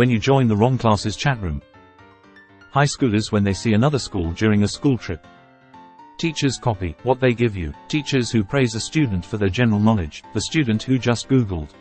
when you join the wrong class's chat room. High schoolers when they see another school during a school trip. Teachers copy what they give you. Teachers who praise a student for their general knowledge. The student who just Googled